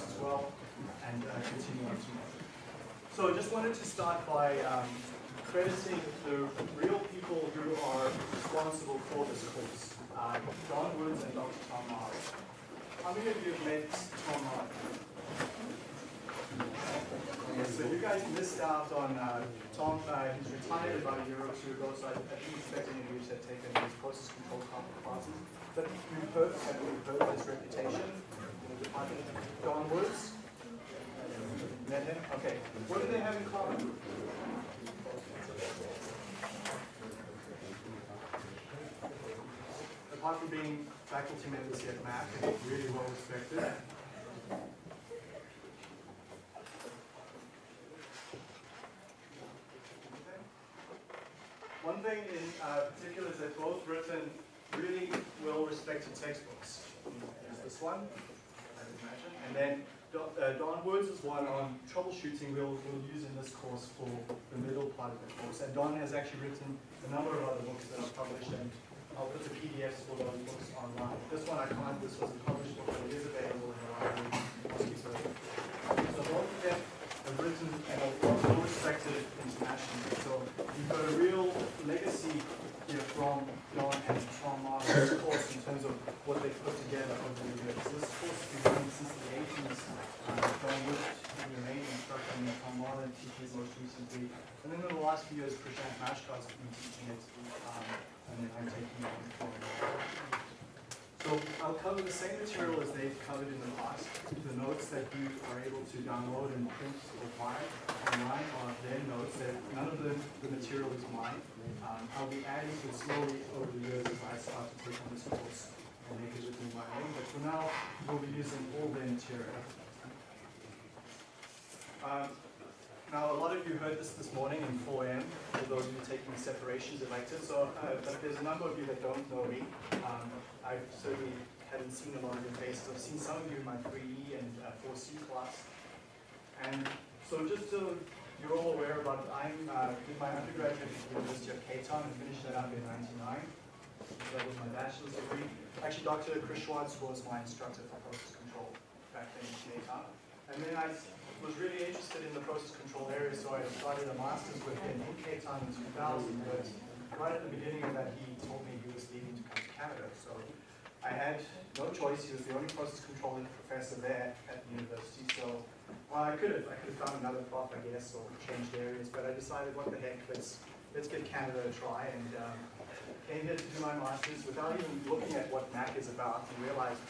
course as well, and uh, continue on tomorrow. So I just wanted to start by um, crediting the real people who are responsible for this course, uh, Don Woods and Dr. Tom Marlin. How many of you have met Tom? Okay, so you guys missed out on uh, Tom. Uh, he's retired about a year or two ago, so I, didn't expect any of you to have taken his process control classes. But you've heard, have heard his reputation? Don Woods? Okay. What do they have in common? Apart from being faculty members at Mac, really well respected. One thing in uh, particular is they've both written really well-respected textbooks. Is this one, and then Don, uh, Don Woods is one on troubleshooting we'll, we'll use in this course for the middle part of the course. And Don has actually written a number of other books that are published, and I'll put the PDFs for those books online. This one I can't, this was a published book, but it is available in the library. So both of them have written and are well respected internationally. So you've got a real legacy here from Don and Tom Marlin's course in terms of what they've put together over the years. So this course has been running since the 80s. Uh, Don Wood, the main instructor, and Tom Martin teaches most recently. And then in the last few Mashkar's teaching it, um, and then I'm taking it so I'll cover the same material as they've covered in the past. The notes that you are able to download and print or find online are their notes. That none of the, the material is mine. Um, I'll be adding to it slowly over the years as I start to take on this course and make it within my own. But for now, we'll be using all their material. Um, now, a lot of you heard this this morning in 4M, for those of you taking separations electives, so, uh, but there's a number of you that don't know me. Um, I certainly haven't seen a lot of your faces. I've seen some of you in my 3E and uh, 4C class. And so just so you're all aware about I uh, did my undergraduate at the University of Cape Town and finished that up in 99. So that was my bachelor's degree. Actually, Dr. Chris Swartz was my instructor for process control back then in Cape Town. And then I was really interested in the process control area, so I started a master's with him in Cape Town in 2000, but right at the beginning of that, he told me he was leaving to come to Canada. So I had no choice. He was the only process control professor there at the university. So, well, I could have, I could have found another prof, I guess, or changed areas, but I decided, what the heck, let's, let's give Canada a try. And um, came here to do my master's without even looking at what MAC is about and realized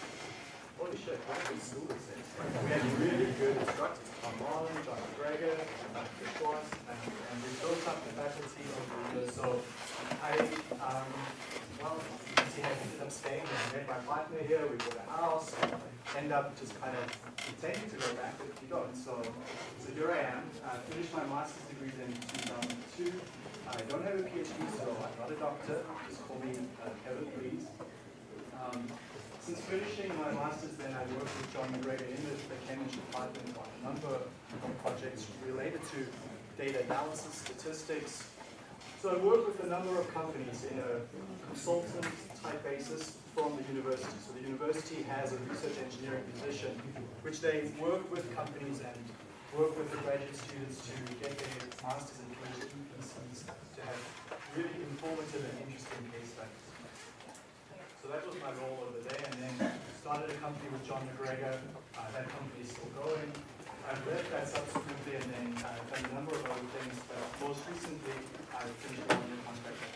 holy shit, school this is. We had really good instructors, Tom Marlin, John MacGregor, Dr. Swartz, and, and we built up the faculty over the years. So I, um, well, see, I ended up staying and met my partner here, we bought a house, end up just kind of intending to go back, but you don't. So, so here I am, I finished my master's degree in 2002. I don't have a PhD, so I'm not a doctor, just call me uh, Kevin, please. Um, since finishing my master's then, I worked with John MacGregor in the, the chem eng department on a number of projects related to data analysis, statistics. So I worked with a number of companies in a consultant type basis from the university. So the university has a research engineering position, which they work with companies and work with the graduate students to get their masters and PhD theses to have really informative and interesting case studies. That was my role over there, and then started a company with John MacGregor. Uh, that company is still going. I've left that subsequently and then uh, done a number of other things, but most recently I've finished a new contract at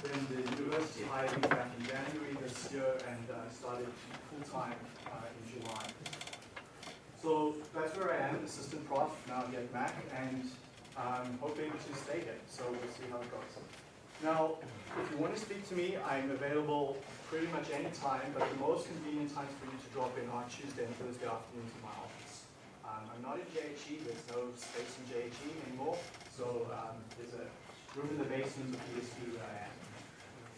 Then the university hired me back in January this year and uh, started full-time uh, in July. So that's where I am, assistant prof now at Mac, and I'm hoping to stay here. So we'll see how it goes. Now, if you want to speak to me, I'm available pretty much any time, but the most convenient times for you to drop in are Tuesday and Thursday afternoon to my office. Um, I'm not in JHE, there's no space in JHE anymore, so um, there's a room in the basement of ESU where I am.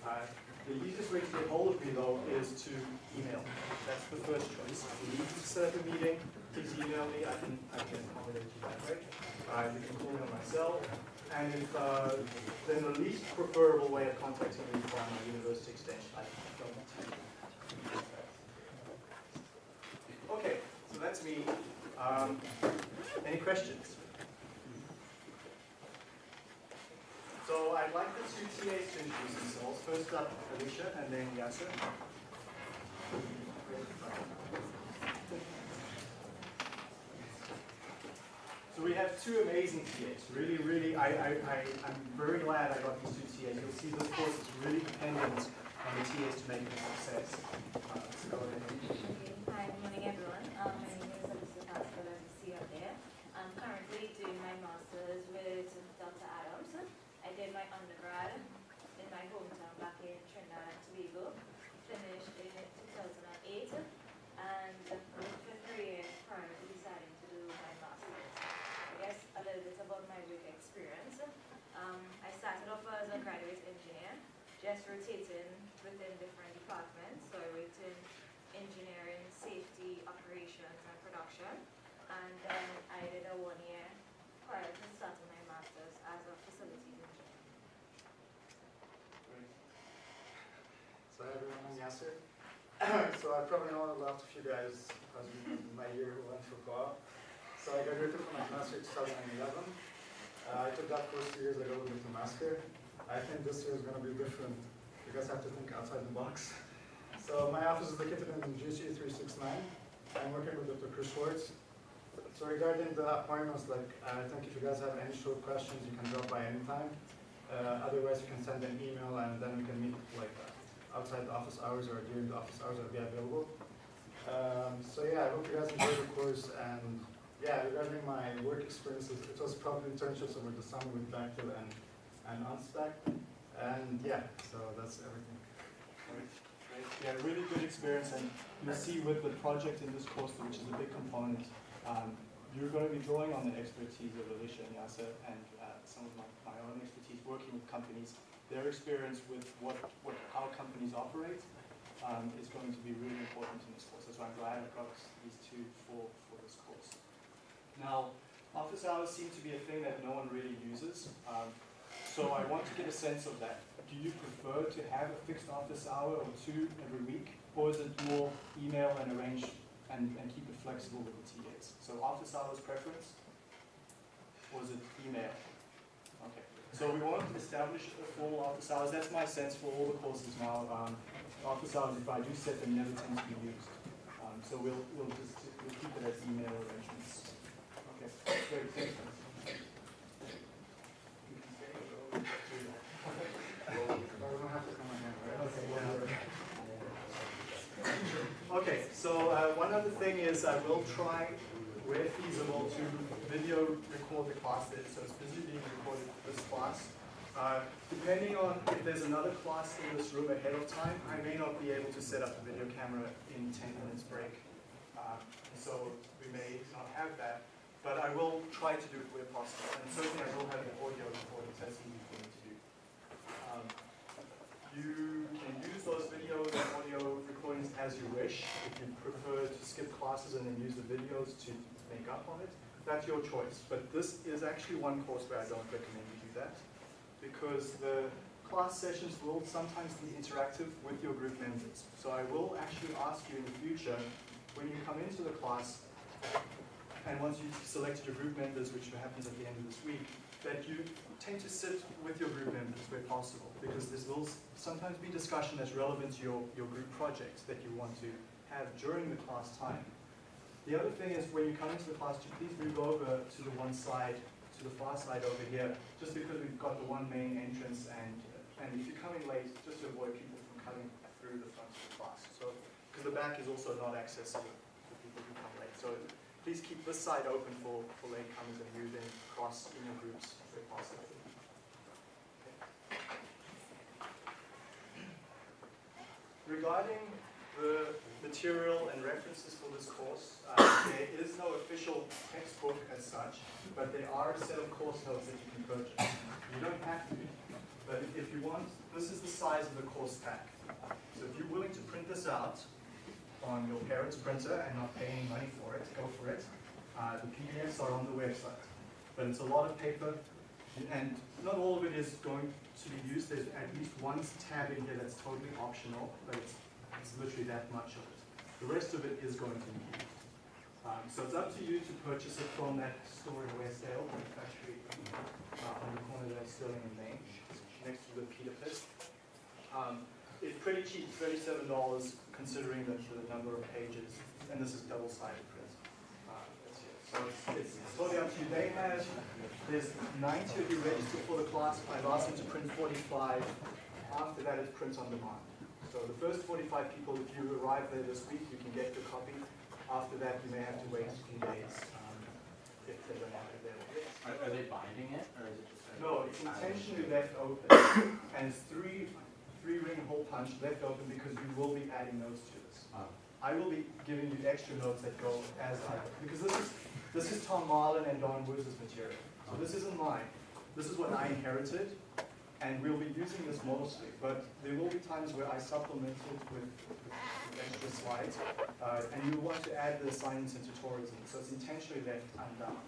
Uh, the easiest way to get hold of me, though, is to email. That's the first choice. If you need to set up a meeting, please email me. I can, I can accommodate you that way. Uh, you can call me on my cell. And if, uh, then the least preferable way of contacting me is by my university extension. I don't me. Um, any questions? So I'd like the two TAs to introduce themselves. First up, Alicia, and then Yasser. So we have two amazing TAs. Really, really, I, I, I, I'm very glad I got these two TAs. You'll see this course is really dependent on the TAs to make it a success. Uh, so. Hi, good morning everyone. Um, my name is Alyssa Pascal, as you see up there. I'm currently doing my master's with Dr. Adams. I did my undergrad in my hometown back in Trinidad and Tobago. Finished in 2008 and worked for three years prior to deciding to do my master's. I guess a little bit about my work experience. Um, I started off as a graduate engineer, just rotating within different departments. So I worked in engineering, safety, operations, and production. And then I did a one year prior to starting my master's as a facilities engineer. Great. So everyone, I'm Yasser. so I probably know a lot of you guys because my year went for co So I graduated from my master in 2011. Uh, I took that course two years ago with the master. I think this year is going to be different because I have to think outside the box. So my office is located in GC 369. I'm working with Dr. Chris Swartz. So regarding the appointments, like I think if you guys have any short questions, you can drop by anytime. Uh, otherwise, you can send an email and then we can meet like outside the office hours or during the office hours I'll be available. Um, so yeah, I hope you guys enjoy the course and yeah, regarding my work experiences, it was probably internships over the summer with Bechtel and, and Unstack. And yeah, so that's everything. Great. Yeah, really good experience, and you'll see with the project in this course, which is a big component, um, you're going to be drawing on the expertise of Alicia and Yasser and uh, some of my, my own expertise working with companies. Their experience with what, what how companies operate um, is going to be really important in this course. So I'm glad I got these two for, for this course. Now, office hours seem to be a thing that no one really uses. Um, so I want to get a sense of that. Do you prefer to have a fixed office hour or two every week? Or is it more email and arrange and, and keep it flexible with the TAs? So office hours preference? Or is it email? Okay. So we want to establish a formal office hours. That's my sense for all the courses now. Um, office hours, if I do set them, never tend to be used. Um, so we'll, we'll just we'll keep it as email arrangements. Okay, great, thank. I don't have to come in, right? Okay, so uh, one other thing is I will try, where feasible, to video record the class that, so it's busy being recorded for this class. Uh, depending on if there's another class in this room ahead of time, I may not be able to set up the video camera in 10 minutes break. Uh, so we may not have that, but I will try to do it where possible. And certainly I will have the audio recording, so that's easy for me to do. Um, you can use those video and audio recordings as you wish. If you prefer to skip classes and then use the videos to make up on it, that's your choice. But this is actually one course where I don't recommend you do that because the class sessions will sometimes be interactive with your group members. So I will actually ask you in the future, when you come into the class, and once you've selected your group members, which happens at the end of this week, that you tend to sit with your group members where possible, because there will sometimes be discussion that's relevant to your, your group projects that you want to have during the class time. The other thing is when you come into the class, please move over to the one side, to the far side over here, just because we've got the one main entrance and, and if you're coming late, just to avoid people from coming through the front of the class. So, because the back is also not accessible for people who come late. So please keep this side open for, for late comers and move in across in your groups where possible. Regarding the material and references for this course, uh, there is no official textbook as such, but there are a set of course notes that you can purchase. You don't have to, but if you want, this is the size of the course pack. So if you're willing to print this out on your parent's printer and not pay any money for it, go for it. Uh, the PDFs are on the website, but it's a lot of paper, and not all of it is going to be used. There's at least one tab in here that's totally optional, but it's, it's literally that much of it. The rest of it is going to be used. Um, so it's up to you to purchase it from that store in the factory uh, on the corner there, Sterling and Main, next to the Pita Pit. Um, it's pretty cheap, thirty-seven dollars, considering the, the number of pages, and this is double-sided print. Uh. So it's, it's totally up to you. They have, there's ninety of you registered for the class. I've asked them to print forty-five. After that, it prints on demand. So the first forty-five people, if you arrive there this week, you can get your copy. After that, you may have to wait a few days, um, if they don't have it available. Are, are they binding it, or is it just? No, it's intentionally left open, and it's three, three ring hole punch left open because we will be adding notes to this. Oh, I will be giving you extra notes that go as I, because this is, this is Tom Marlin and Don Woods' material. So this isn't mine, this is what I inherited, and we'll be using this mostly, but there will be times where I supplement it with, with with extra slides. Uh, and you want to add the assignments and tutorials in, so it's intentionally left undone.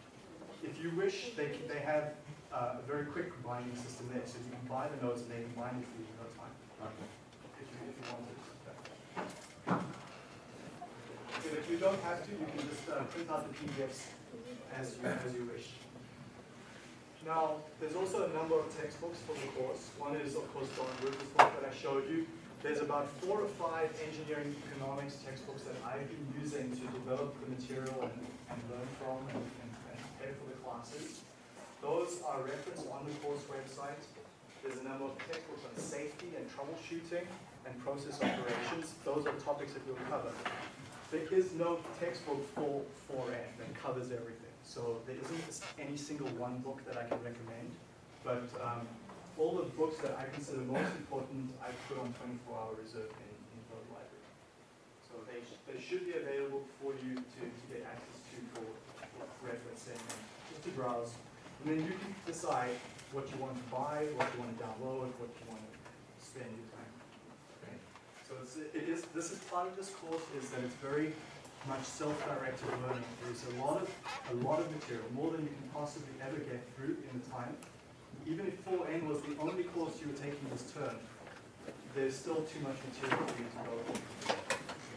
If you wish, they, they have uh, a very quick binding system there, so you can buy the notes and they can bind it for you in no time, okay. if you, don't have to, you can just uh, print out the PDFs as you, as you wish. Now, there's also a number of textbooks for the course. One is, of course, Don Rivers' book that I showed you. There's about four or five engineering economics textbooks that I've been using to develop the material and, and learn from and, and, and prepare for the classes. Those are referenced on the course website. There's a number of textbooks on safety and troubleshooting and process operations. Those are topics that we'll cover. There is no textbook for 4N that covers everything. So there isn't any single one book that I can recommend. But um, all the books that I consider most important, I put on 24-hour reserve in, in Thode Library. So they, sh- they should be available for you to, to get access to for for referencing and just to browse. And then you can decide what you want to buy, what you want to download, what you want to spend your time. Okay? So it's, it is, this is part of this course is that it's very much self-directed learning. There's a lot of, a lot of material, more than you can possibly ever get through in the time. Even if 4N was the only course you were taking this term, there's still too much material for you to go through.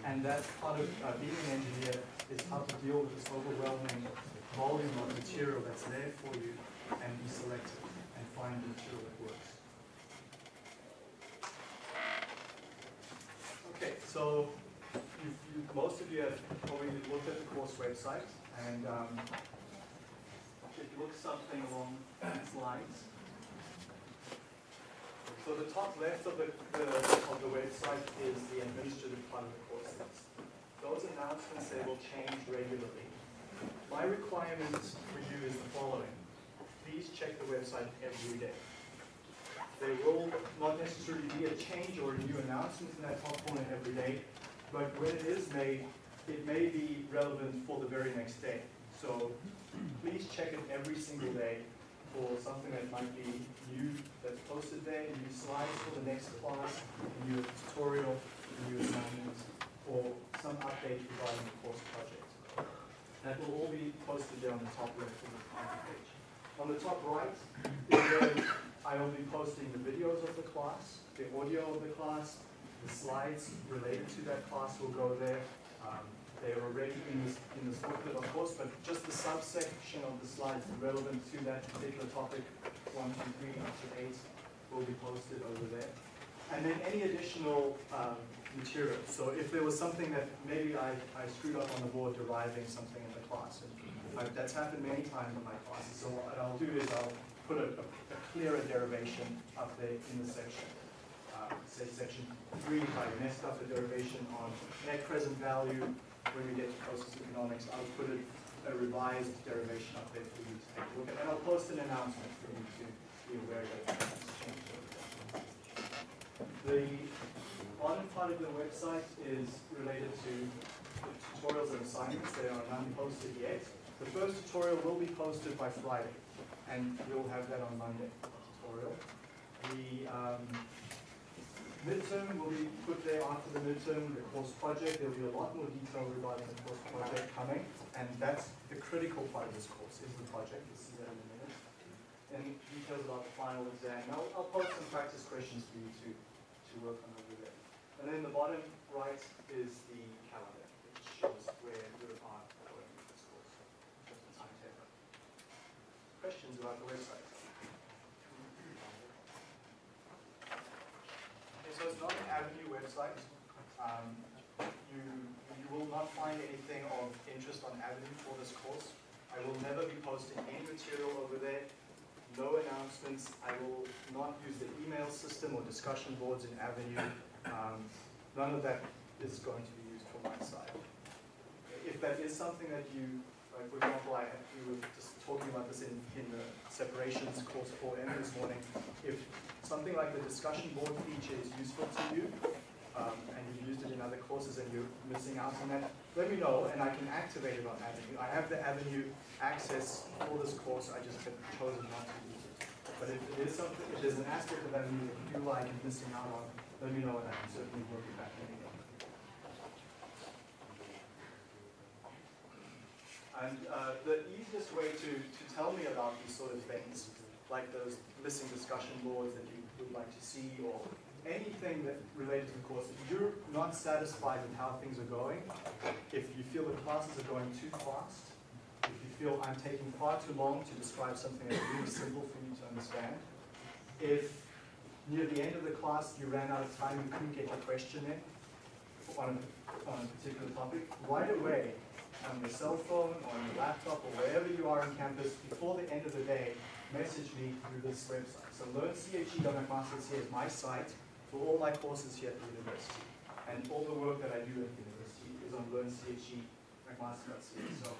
And that's part of uh, being an engineer is how to deal with this overwhelming volume of material that's there for you and be selective find material that works. Okay, so you, most of you have probably looked at the course website and um, it looks something along these lines. So the top left of the, the, of the website is the administrative part of the courses. Those announcements, they will change regularly. My requirement for you is the following. Please check the website every day. There will not necessarily be a change or a new announcement in that top corner every day, but when it is made, it may be relevant for the very next day. So please check it every single day for something that might be new that's posted there, new slides for the next class, a new tutorial, a new assignment, or some update regarding the course project. That will all be posted there on the top left of the page. On the top right I will be posting the videos of the class, the audio of the class, the slides related to that class will go there. Um, they are already in this, in this booklet, of course, but just the subsection of the slides relevant to that particular topic, one, two, three, up to eight, will be posted over there. And then any additional um, material. So if there was something that maybe I, I screwed up on the board deriving something in the class, and I, that's happened many times in my classes. So what I'll do is I'll put a, a, clearer derivation up there in the section. Uh, say section three, if I messed up a derivation on net present value, when we get to process economics, I'll put a, a revised derivation up there for you to take a look at. And I'll post an announcement for you to be aware that it's changed. The bottom part of the website is related to tutorials and assignments. They are none posted yet. The first tutorial will be posted by Friday, and we'll have that on Monday, tutorial. The um, midterm will be put there after the midterm, the course project. There'll be a lot more detail regarding the course project coming, and that's the critical part of this course, is the project. You'll see that in a minute. And details about the final exam. I'll, I'll post some practice questions for you to, to work on over there. And then the bottom right is the calendar, which shows where you are going. questions about the website? Okay, so it's not an Avenue website. Um, you, you will not find anything of interest on Avenue for this course. I will never be posting any material over there, I will not use the email system or discussion boards in Avenue. Um, none of that is going to be used from my side. If that is something that you, like for example, I, we were just talking about this in, in the separations course 4M this morning. If something like the discussion board feature is useful to you, um, and you've used it in other courses and you're missing out on that, let me know and I can activate it on Avenue. I have the Avenue access for this course, I just have chosen not to it. But if it is something, if there's an aspect of Avenue that you feel like you're missing out on, let me know and I can certainly work it back in. And uh, the easiest way to, to tell me about these sort of things, like those missing discussion boards that you would like to see, or anything that related to the course, if you're not satisfied with how things are going, if you feel the classes are going too fast, feel I'm taking far too long to describe something that's really simple for you to understand, if near the end of the class you ran out of time and couldn't get your question in on a, on a particular topic, right away on your cell phone, or on your laptop, or wherever you are on campus, before the end of the day, message me through this website. So learnche.mcmaster.ca is my site for all my courses here at the university. And all the work that I do at the university is on learnche.mcmaster.ca. So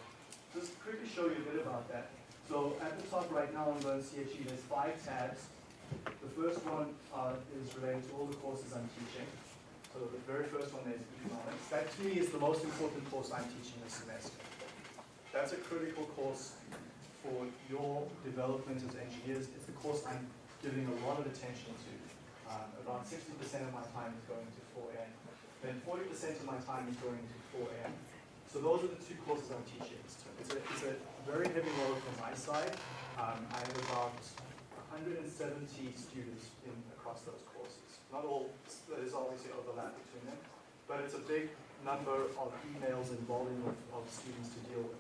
just quickly show you a bit about that. So at the top right now on LearnCHE, there's five tabs. The first one uh, is related to all the courses I'm teaching. So the very first one is economics. That to me is the most important course I'm teaching this semester. That's a critical course for your development as engineers. It's the course I'm giving a lot of attention to. Um, about 60% of my time is going to 4N. Then 40% of my time is going to 4M. So those are the two courses I'm teaching. So It's a, it's a very heavy load from my side. Um, I have about 170 students in, across those courses. Not all, there's obviously overlap between them, but it's a big number of emails and volume of, of students to deal with.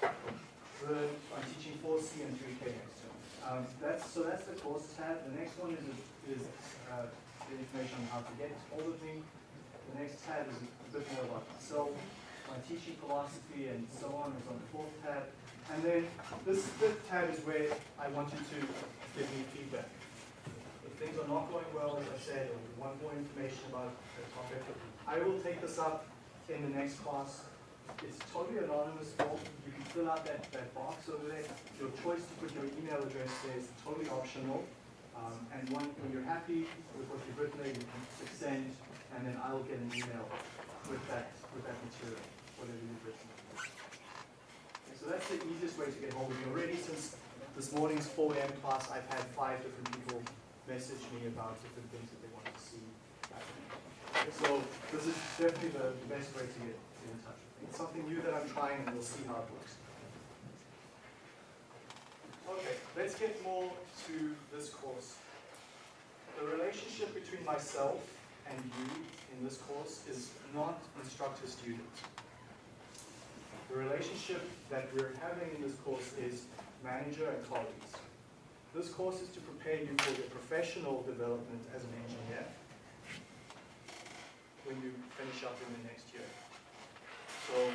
The, I'm teaching 4C and 3K next term. Um, that's, so that's the course tab. The next one is, is uh, the information on how to get hold of me. The next tab is a bit more about myself, my teaching philosophy, and so on is on the fourth tab. And then this fifth tab is where I want you to give me feedback. If things are not going well, as I said, or you want more information about the topic, I will take this up in the next class. It's totally anonymous form. You can fill out that, that box over there. Your choice to put your email address there is totally optional. Um, and one, when you're happy with what you've written there, you can send, and then I'll get an email with that, with that material, written. Okay, So that's the easiest way to get hold of me. Already since this morning's 4M class, I've had five different people message me about different things that they want to see. So this is definitely the the best way to get get in touch with me. It's something new that I'm trying and we'll see how it works. Okay, let's get more to this course. The relationship between myself and you in this course is not instructor-student. The relationship that we're having in this course is manager and colleagues. This course is to prepare you for your professional development as an engineer when you finish up in the next year. So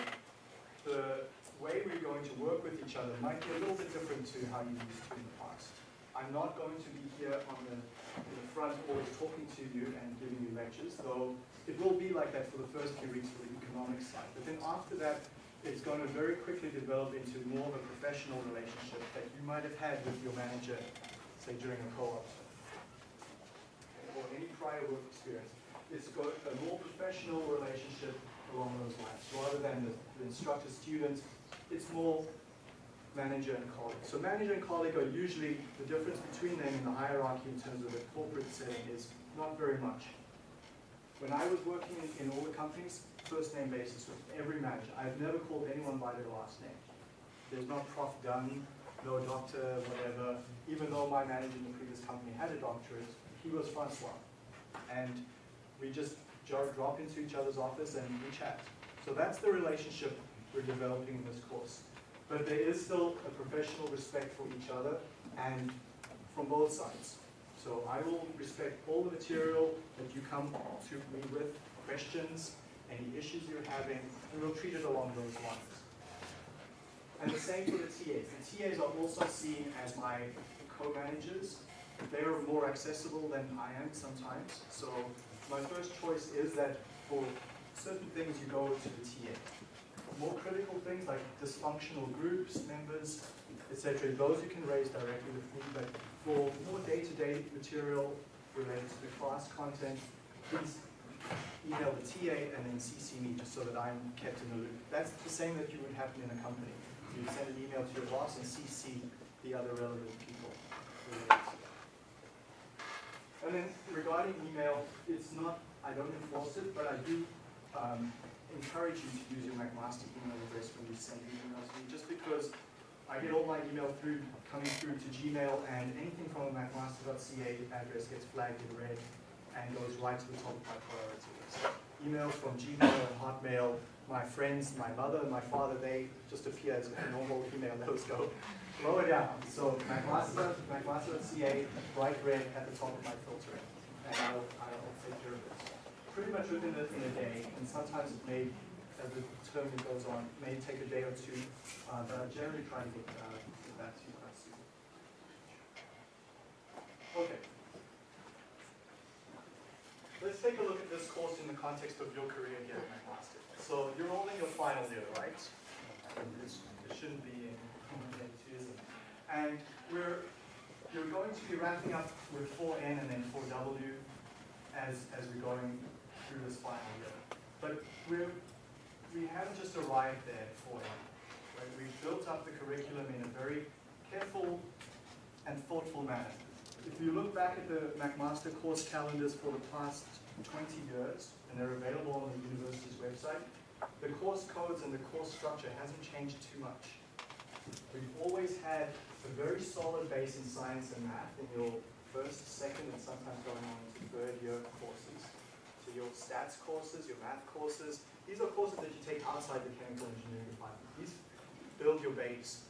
the way we're going to work with each other might be a little bit different to how you used to in the past. I'm not going to be here on the, in the front always talking to you and giving you lectures, though it will be like that for the first few weeks for the economic side. But then after that, it's going to very quickly develop into more of a professional relationship that you might have had with your manager, say during a co-op or any prior work experience. It's got a more professional relationship along those lines, rather than the, the instructor-student. It's more manager and colleague. So manager and colleague are usually, the difference between them in the hierarchy in terms of the corporate setting is not very much. When I was working in, in all the companies, first name basis with every manager. I've never called anyone by their last name. There's not Prof. Dunn, no doctor, whatever. Even though my manager in the previous company had a doctorate, he was Francois. And we just drop into each other's office and we chat. So that's the relationship we're developing in this course. But there is still a professional respect for each other and from both sides. So I will respect all the material that you come to me with, questions, any issues you're having, and we'll treat it along those lines. And the same for the TAs. The TAs are also seen as my co-managers. They're more accessible than I am sometimes. So my first choice is that for certain things you go to the TA. More critical things like dysfunctional groups, members, etc., those you can raise directly with me, but for more day-to-day material related to the class content, please email the TA and then CC me just so that I'm kept in the loop. That's the same that you would have in a company. You send an email to your boss and CC the other relevant people. And then regarding email, it's not, I don't enforce it, but I do um, encourage you to use your McMaster email address when you send emails to me, just because I get all my email through, coming through to Gmail, and anything from a McMaster.ca address gets flagged in red and goes right to the top of my priority list. Emails from Gmail and Hotmail, my friends, my mother, my father, they just appear as a normal email, those go lower down. So McMaster, bright red at the top of my filtering, and I'll, I'll take care of it. Pretty much within a, in a day, and sometimes it may, as the term goes on, may take a day or two, uh, but I generally try to get, uh, get that to you quite soon. Okay. Let's take a look at this course in the context of your career here at McMaster. So you're only in your final year, right? It shouldn't be in years. And we're, you're going to be wrapping up with 4N and then 4W as, as we're going through this final year. But we're, we haven't just arrived there at 4N. Right? We've built up the curriculum in a very careful and thoughtful manner. If you look back at the McMaster course calendars for the past 20 years, and they're available on the university's website, the course codes and the course structure hasn't changed too much. We've always had a very solid base in science and math in your first, second, and sometimes going on to third year courses. So your stats courses, your math courses, these are courses that you take outside the chemical engineering department. These build your base.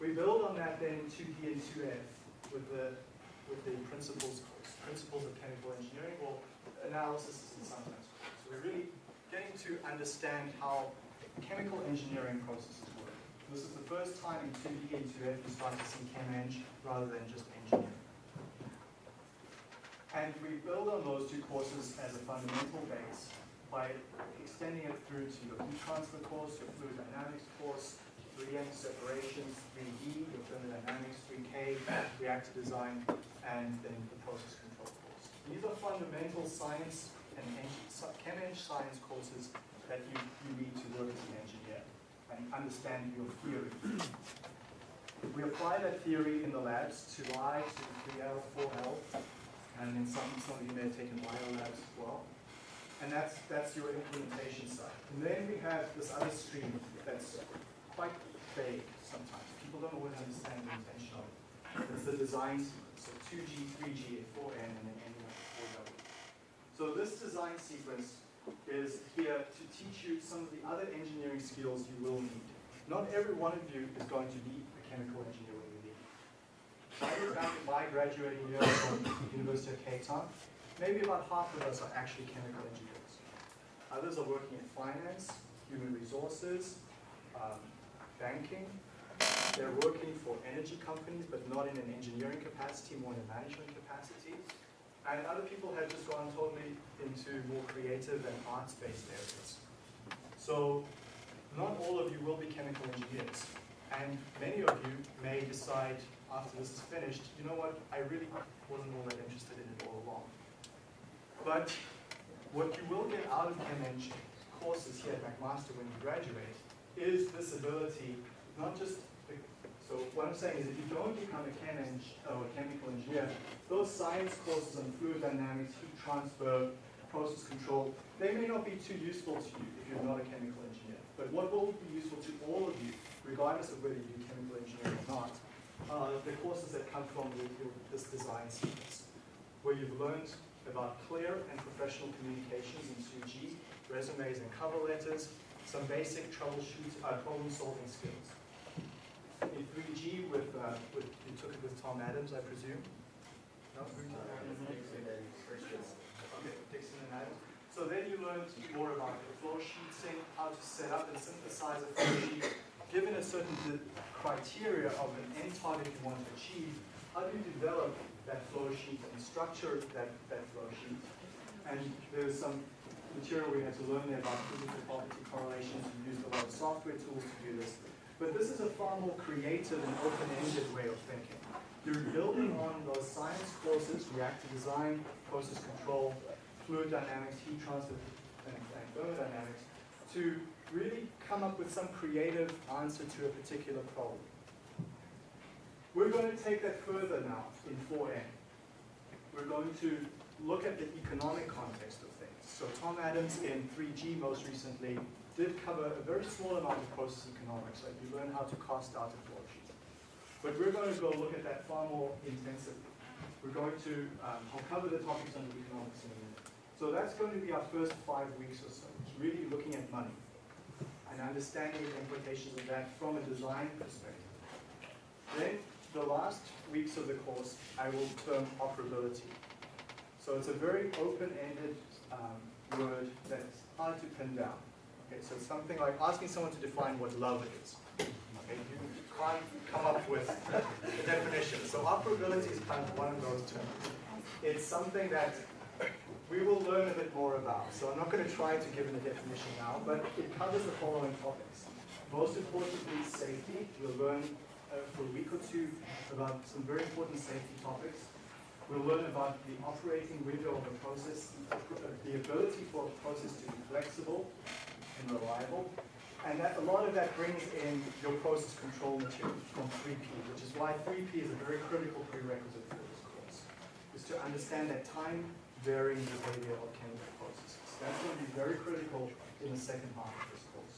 We build on that then in 2D and 2F with the, with the principles principles of chemical engineering or analysis and sometimes. So we're really getting to understand how chemical engineering processes work. This is the first time in 2D and 2F you start to see chem eng rather than just engineering. And we build on those two courses as a fundamental base by extending it through to your heat transfer course, your fluid dynamics course, 3M separations, 3D, your thermodynamics, 3K, reactor design, and then the process control course. These are fundamental science and chem eng science courses that you, you need to work as an engineer and understand your theory. We apply that theory in the labs to I, to 3L, 4L, and then some, some of you may have taken bio labs as well. And that's, that's your implementation side. And then we have this other stream that's quite vague sometimes. People don't always understand the intention of it. It's the design sequence, so 2G, 3G, 4N, and then with 4W. So this design sequence is here to teach you some of the other engineering skills you will need. Not every one of you is going to be a chemical engineer when you leave. My graduating year from the University of Cape Town, maybe about half of us are actually chemical engineers. Others are working in finance, human resources, um, banking. They're working for energy companies, but not in an engineering capacity, more in a management capacity. And other people have just gone totally into more creative and arts-based areas. So not all of you will be chemical engineers. And many of you may decide after this is finished, you know what, I really wasn't all that interested in it all along. But what you will get out of Chem courses here at McMaster when you graduate is this ability, not just, so what I'm saying is if you don't become a chem eng, or a chemical engineer, those science courses on fluid dynamics, heat transfer, process control, they may not be too useful to you if you're not a chemical engineer. But what will be useful to all of you, regardless of whether you do chemical engineering or not, are the courses that come from the, your- this design sequence, where you've learned about clear and professional communications in 2G, resumes and cover letters, some basic troubleshoot, uh, problem-solving skills. 3G with, uh, with, you took it with Tom Adams, I presume? No? Okay, Dixon and Adams. So then you learned more about the flow sheeting, how to set up and synthesize a flow sheet. Given a certain criteria of an end target you want to achieve, how do you develop that flow sheet and structure that, that flow sheet? And there's some material we had to learn there about physical property correlations. We used a lot of software tools to do this. But this is a far more creative and open-ended way of thinking. You're building on those science courses, reactor design, process control, fluid dynamics, heat transfer, and, and thermodynamics, to really come up with some creative answer to a particular problem. We're going to take that further now in 4N. We're going to look at the economic context. So Tom Adams in 3G most recently did cover a very small amount of process economics, like you learn how to cost out a flow sheet. But we're going to go look at that far more intensively. We're going to, um, I'll cover the topics under economics in a minute. So that's going to be our first five weeks or so. It's really looking at money and understanding the implications of that from a design perspective. Then the last weeks of the course, I will term operability. So it's a very open-ended um, word that's hard to pin down. Okay, so something like asking someone to define what love is. Okay, you can't come up with a definition. So operability is kind of one of those terms. It's something that we will learn a bit more about. So I'm not going to try to give it a definition now, but it covers the following topics. Most importantly, safety. We'll learn uh, for a week or two about some very important safety topics. We'll learn about the operating window of a process, the ability for a process to be flexible and reliable. And that, a lot of that brings in your process control material from 3P, which is why 3P is a very critical prerequisite for this course, is to understand that time varying behavior of chemical processes. That's going to be very critical in the second half of this course.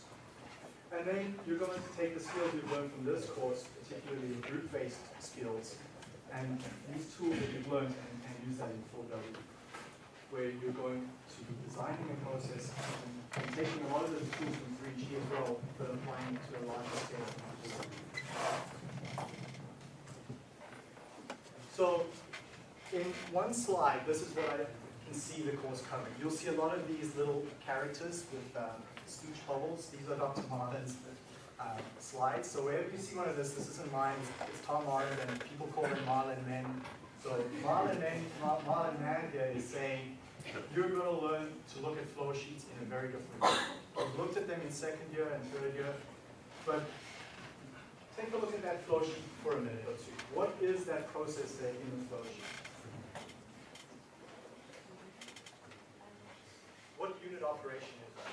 And then you're going to take the skills you've learned from this course, particularly the group-based skills, and these tools that you've learned and, and use that in 4W, where you're going to be designing a process and, taking a lot of the tools from 3G as well, but applying it to a larger scale. So in one slide, this is what I can see the course covering. You'll see a lot of these little characters with um, speech bubbles. These are Dr. Marlin's uh, slides. So wherever you see one of this, this isn't mine, it's, Tom Marlin, and people call him Marlin Men. So Marlin Men, Mar- Marlin Man here is saying, you're going to learn to look at flow sheets in a very different way. We've looked at them in second year and third year, but take a look at that flow sheet for a minute or two. What is that process there in the flow sheet? What unit operation is that?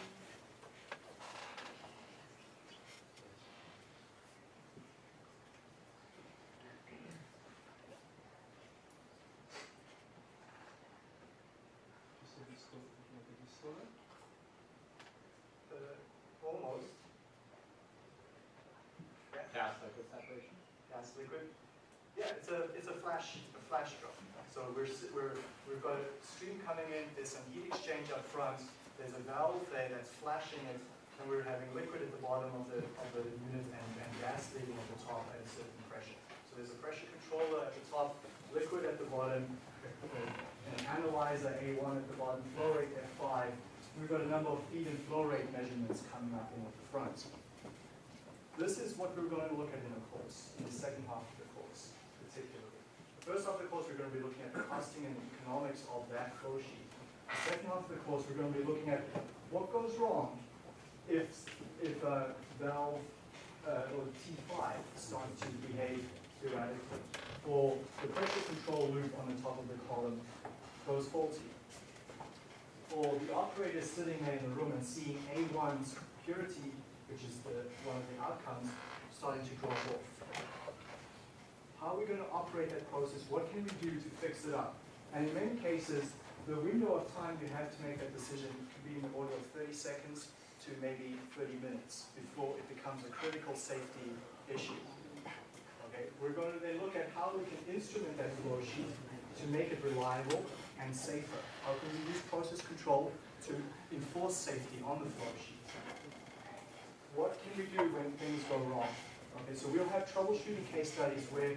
Uh, almost. Yeah, Gas liquid separation? gas liquid. Yeah, it's a it's a flash a flash drum. So we're, we're, we've got a stream coming in. There's some heat exchange up front. There's a valve there that's flashing it, and we're having liquid at the bottom of the of the unit and, and gas leaving at the top at a certain pressure. So there's a pressure controller at the top, liquid at the bottom, an analyzer A1 at the bottom, flow rate F5. We've got a number of feed and flow rate measurements coming up in at the front. This is what we're going to look at in the course, in the second half of. The first half of the course, we're going to be looking at the costing and economics of that flow sheet. Second half of the course, we're going to be looking at what goes wrong if, if uh, valve uh, or T5 starts to behave erratically, or the pressure control loop on the top of the column goes faulty, or the operator is sitting there in the room and seeing A1's purity which is the, one of the outcomes, starting to drop off. How are we going to operate that process? What can we do to fix it up? And in many cases, the window of time you have to make that decision could be in the order of 30 seconds to maybe 30 minutes before it becomes a critical safety issue. Okay, we're going to then look at how we can instrument that flow sheet to make it reliable and safer. How can we use process control to enforce safety on the flow sheet? what can we do when things go wrong? Okay, so we'll have troubleshooting case studies where,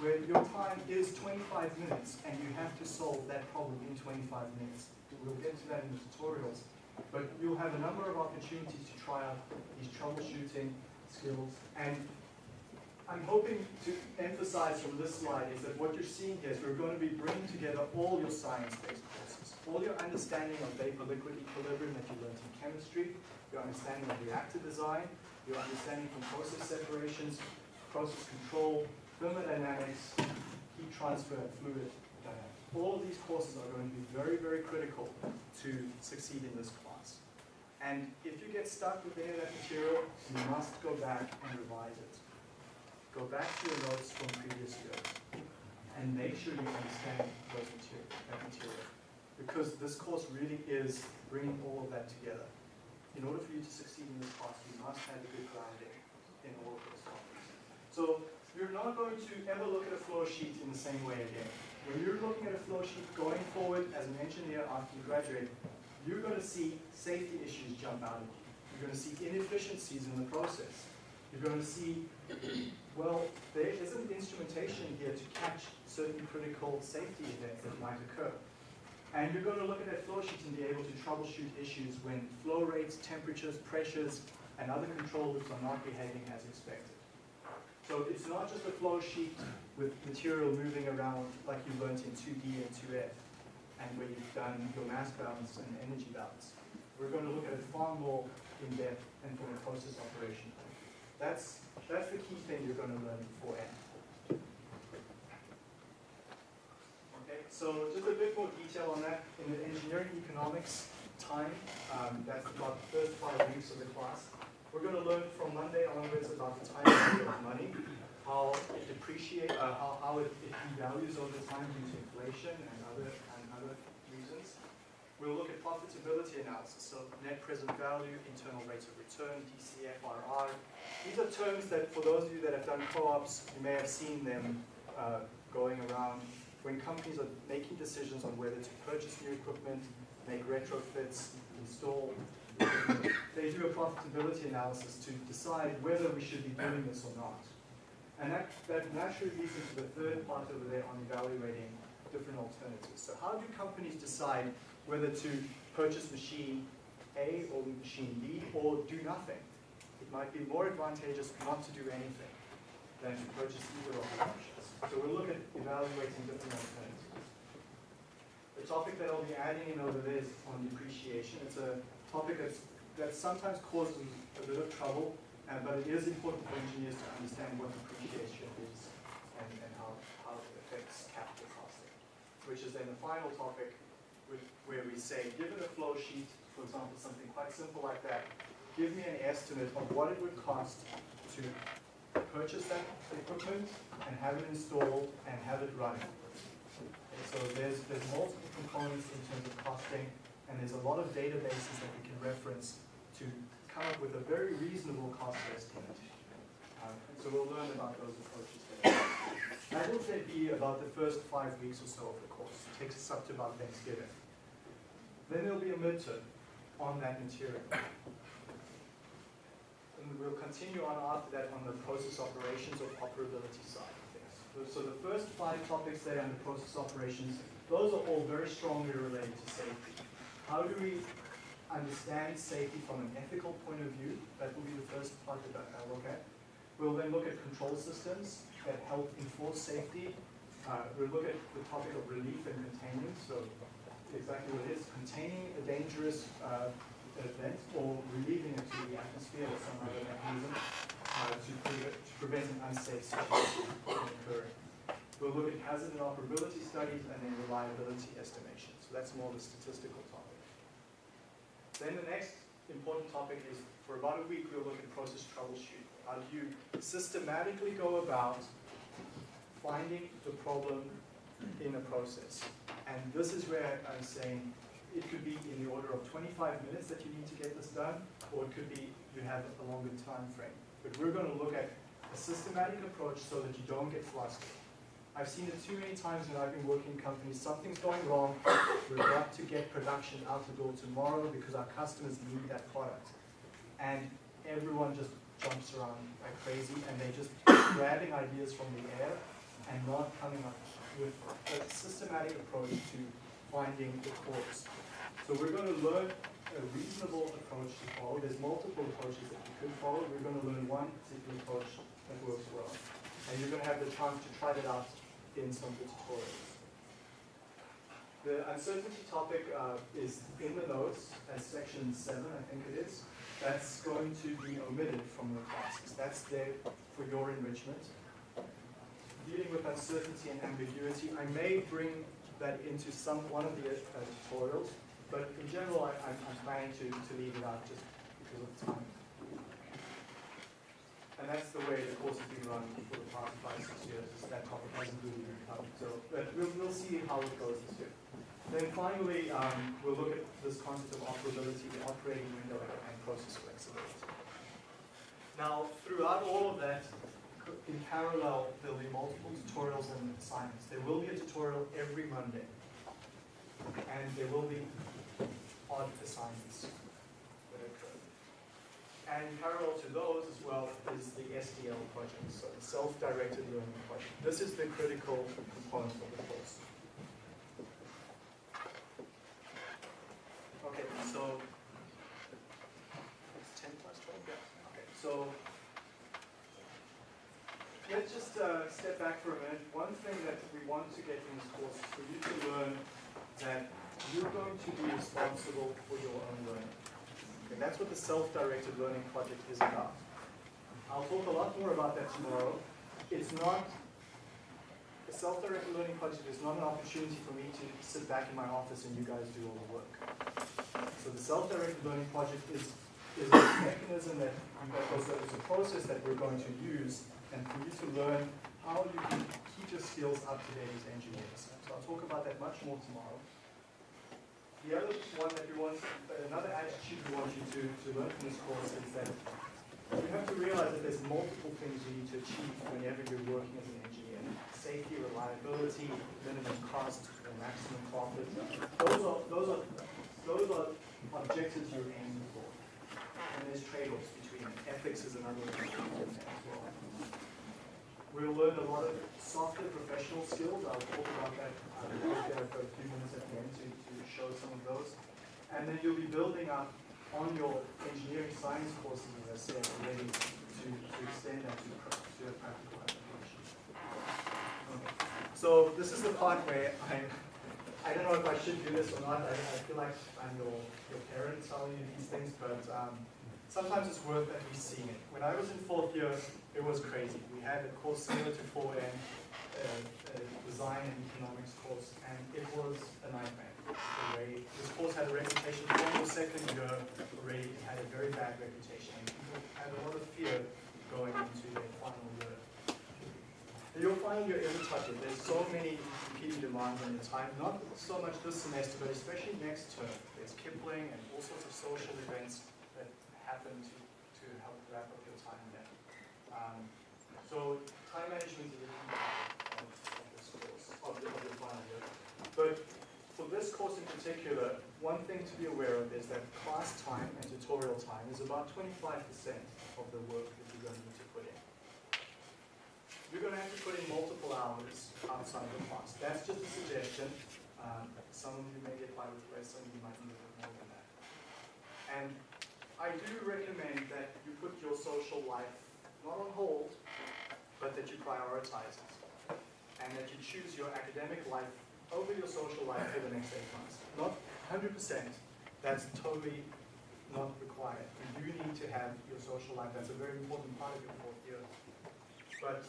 where your time is 25 minutes and you have to solve that problem in 25 minutes. We'll get to that in the tutorials. But you'll have a number of opportunities to try out these troubleshooting skills. And I'm hoping to emphasize from this slide is that what you're seeing here is we're going to be bringing together all your science-based courses, all your understanding of vapor-liquid equilibrium that you learned in chemistry, your understanding of reactor design, your understanding from process separations, process control, thermodynamics, heat transfer, and fluid dynamics. All of these courses are going to be very, very critical to succeed in this class. And if you get stuck with any of that material, you must go back and revise it. Go back to your notes from previous years and make sure you understand those material, that material. Because this course really is bringing all of that together. In order for you to succeed in this class, you must have a good grounding in all of those topics. So you're not going to ever look at a flow sheet in the same way again. When you're looking at a flow sheet going forward as an engineer after you graduate, you're going to see safety issues jump out at you. You're going to see inefficiencies in the process. You're going to see, well, there isn't instrumentation here to catch certain critical safety events that might occur. And you're going to look at that flow sheet and be able to troubleshoot issues when flow rates, temperatures, pressures, and other control loops are not behaving as expected. So it's not just a flow sheet with material moving around like you learned in 2D and 2F, and where you've done your mass balance and energy balance. We're going to look at it far more in depth and from a process operation. That's, that's the key thing you're going to learn before N. Okay, so just a bit more detail on that. In the engineering economics time, um, that's about the first five weeks of the class. We're going to learn from Monday onwards about the time value of money, how it depreciates, uh, how, how it, it devalues over time due to inflation and other, and other reasons. We'll look at profitability analysis, so net present value, internal rates of return, DCFRR. These are terms that, for those of you that have done co-ops, you may have seen them uh, going around when companies are making decisions on whether to purchase new equipment, make retrofits, install they do a profitability analysis to decide whether we should be doing this or not. And that, that naturally leads into the third part over there on evaluating different alternatives. So how do companies decide whether to purchase machine A or machine B or do nothing? It might be more advantageous not to do anything than to purchase either of the options. So we'll look at evaluating different alternatives. The topic that I'll be adding in over there is on depreciation. It's a topic that's, that sometimes causes a bit of trouble, but it is important for engineers to understand what depreciation is and, and how, how it affects capital costing. Which is then the final topic with, where we say, given a flow sheet, for example, something quite simple like that, give me an estimate of what it would cost to purchase that equipment and have it installed and have it running. Okay, so there's, there's multiple components in terms of costing, and there's a lot of databases that we can reference to come up with a very reasonable cost estimate. Um, so we'll learn about those approaches. That will take be about the first five weeks or so of the course. It takes us up to about Thanksgiving. Then there'll be a midterm on that material. And we'll continue on after that on the process operations or operability side of things. So the first five topics there on the process operations, those are all very strongly related to safety. How do we understand safety from an ethical point of view? That will be the first part that I'll look at. We'll then look at control systems that help enforce safety. Uh, we'll look at the topic of relief and containment. So exactly what it is, containing a dangerous uh, event or relieving it to the atmosphere or some other mechanism uh, to, pre to prevent an unsafe situation from occurring. We'll look at hazard and operability studies and then reliability estimation. So that's more the statistical topic. Then the next important topic is, for about a week, we'll look at process troubleshooting. How do you systematically go about finding the problem in a process? And this is where I'm saying it could be in the order of 25 minutes that you need to get this done, or it could be you have a longer time frame. But we're going to look at a systematic approach so that you don't get flustered. I've seen it too many times when I've been working in companies, something's going wrong, we've got to get production out the door tomorrow because our customers need that product. And everyone just jumps around like crazy and they're just grabbing ideas from the air and not coming up with a systematic approach to finding the cause. So we're going to learn a reasonable approach to follow. There's multiple approaches that you could follow. We're going to learn one particular approach that works well. And you're going to have the chance to try that out in some of the tutorials. The uncertainty topic uh, is in the notes as section seven, I think it is. That's going to be omitted from the classes. That's there for your enrichment. Dealing with uncertainty and ambiguity, I may bring that into some one of the uh, tutorials, but in general, I, I'm, I'm planning to, to leave it out just because of time. And that's the way the course has been run for the past five, six years. That topic hasn't really been covered. So, but we'll, we'll see how it goes this year. Then finally, um, we'll look at this concept of operability, the operating window, and process flexibility. Now, throughout all of that, in parallel, there'll be multiple tutorials and assignments. There will be a tutorial every Monday, and there will be odd assignments that occur. And parallel to those as well is the SDL project, so the self-directed learning project. This is the critical component of the course. Okay, so it's ten plus twelve, yeah. Okay, so let's just uh, step back for a minute. One thing that we want to get in this course is for you to learn that you're going to be responsible for your own learning. And that's what the self-directed learning project is about. I'll talk a lot more about that tomorrow. It's not, the self-directed learning project is not an opportunity for me to sit back in my office and you guys do all the work. So the self-directed learning project is, is a mechanism that, that was, a process that we're going to use and for you to learn how you can keep your skills up to date as engineers. So I'll talk about that much more tomorrow. The other one that we want, another attitude we want you to, to learn from this course is that you have to realize that there's multiple things you need to achieve whenever you're working as an engineer. Safety, reliability, minimum cost, maximum profit. Those are, those are, those are objectives you're aiming for. And there's trade-offs between them. Ethics is another one as well. We'll learn a lot of softer professional skills. I'll talk about that. uh, I've got a few minutes at the end to, to show some of those. And then you'll be building up on your engineering science courses, as I said, already to, to extend that to, to a practical application. Okay. So this is the part where I, I don't know if I should do this or not. I, I feel like I'm your, your parent telling you these things, but um, sometimes it's worth at least seeing it. When I was in fourth year, it was crazy. We had a course similar to 4M, uh, design and economics course, and it was a nightmare. Way this course had a reputation from the second year already, it had a very bad reputation, people had a lot of fear going into their final year. And Your final year isn't touched. There's so many competing demands on your time, not so much this semester, but especially next term. There's Kipling and all sorts of social events that happen to, to help wrap up your time there. Um, so time management is a key part of, this course, of the final year. But for this course in particular, one thing to be aware of is that class time and tutorial time is about 25% of the work that you're going to need to put in. You're going to have to put in multiple hours outside of the class. That's just a suggestion. Um, some of you may get by with less, some of you might need a bit more than that. And I do recommend that you put your social life not on hold, but that you prioritize it. And that you choose your academic life over your social life for the next eight months. Not 100%, that's totally not required. You do need to have your social life, that's a very important part of your fourth year. But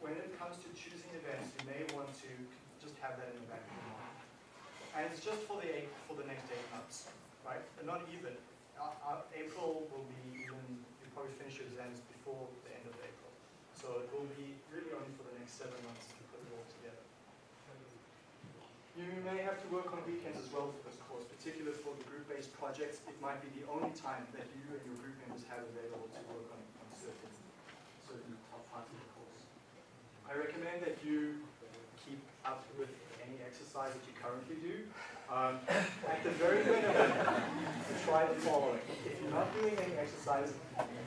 when it comes to choosing events, you may want to just have that in the back of your mind. And it's just for the eight, for the next eight months, right? And not even. Uh, uh, April will be even, you probably finish your exams before the end of April. So it will be really only for the next seven months to put it all together. You may have to work on weekends as well for this course, particularly for the group-based projects. It might be the only time that you and your group members have available to work on, on certain, certain parts of the course. I recommend that you keep up with any exercise that you currently do. Um, at the very minimum, try the following. If you're not doing any exercise,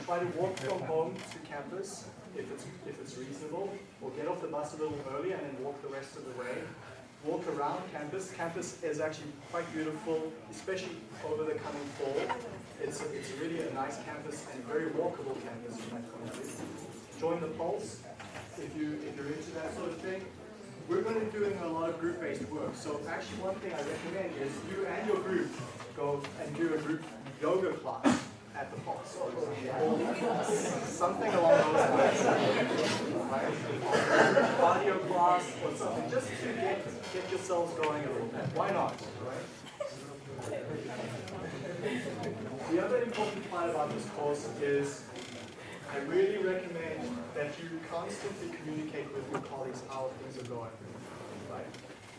try to walk from home to campus if it's, if it's reasonable, or get off the bus a little early and then walk the rest of the way. Walk around campus. Campus is actually quite beautiful, especially over the coming fall. It's, a- it's really a nice campus and very walkable campus from that point of view. Join the Pulse if, you, if you're into that sort of thing. We're going to be doing a lot of group-based work. So actually one thing I recommend is you and your group go and do a group yoga class at the Pulse. Something along those lines. Cardio class or something, just to get, get yourselves going a little bit. Why not? Right? The other important part about this course is I really recommend that you constantly communicate with your colleagues how things are going. Right?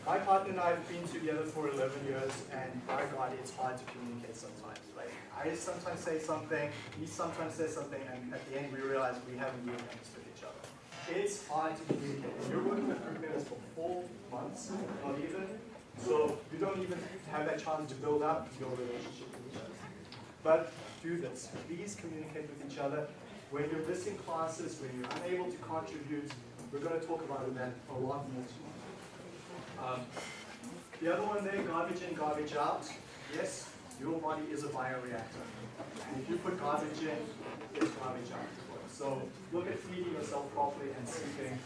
My partner and I have been together for 11 years, and by God, it's hard to communicate sometimes. Like I sometimes say something, he sometimes says something, and at the end we realize we haven't really understood each other. It's hard to communicate. You're working with group members for four months, not even, so you don't even have that chance to build up your relationship with each other. But do this. Please communicate with each other. When you're missing classes, when you're unable to contribute, we're going to talk about that a lot more tomorrow. Um, the other one there, garbage in, garbage out. Yes, your body is a bioreactor. And if you put garbage in, it's garbage out. So look at feeding yourself properly and sleeping.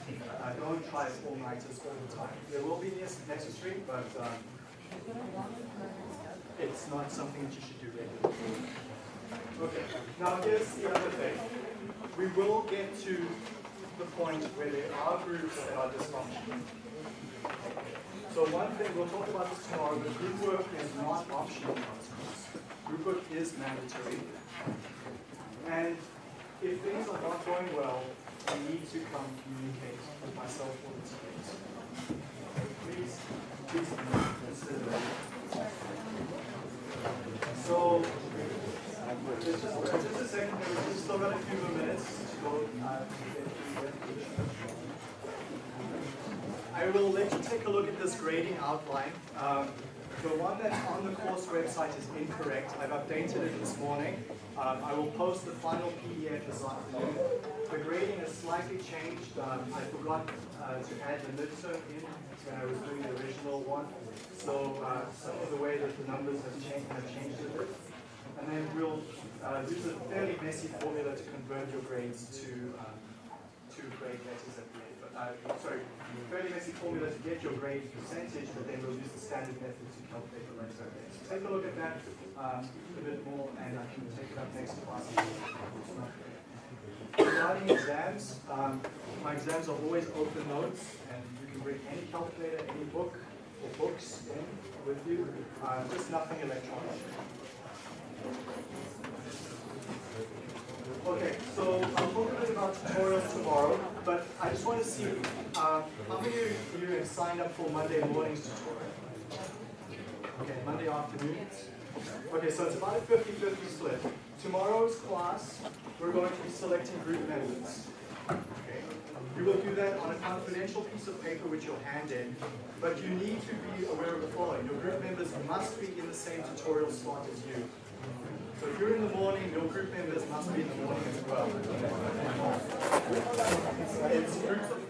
Uh, don't try all-nighters all the time. There will be necessary, but um, it's not something that you should do regularly. Okay, now here's the other thing. We will get to the point where there are groups that are dysfunctional. So one thing, we'll talk about this tomorrow, but group work is not optional. Group work is mandatory. And if things are not going well, I need to come communicate with myself or the teams. Please, please consider that. So, just, just a second, we've still got a few more minutes to go. uh, I will let you take a look at this grading outline. Um, the one that's on the course website is incorrect. I've updated it this morning. Um, I will post the final PDF this afternoon. The grading has slightly changed. Um, I forgot uh, to add the midterm in when I was doing the original one. So uh, some of the way that the numbers have changed have changed a bit. And then we'll uh, use a fairly messy formula to convert your grades to um, to grade letters at the end. But uh, sorry, fairly messy formula to get your grade percentage, but then we'll use the standard method to calculate the grade. So take a look at that um, a bit more, and I can take it up next class. Regarding exams, um, my exams are always open notes, and you can bring any calculator, any book, or books in with you, uh, just nothing electronic. Okay, so I'll talk a bit about tutorials tomorrow, but I just want to see um, how many of you have signed up for Monday morning's tutorial? Okay, Monday afternoons? Okay, so it's about a 50-50 split. Tomorrow's class, we're going to be selecting group members. Okay. You will do that on a confidential piece of paper which you'll hand in, but you need to be aware of the following. Your group members must be in the same tutorial slot as you. So if you're in the morning, your group members must be in the morning as well. It's groups of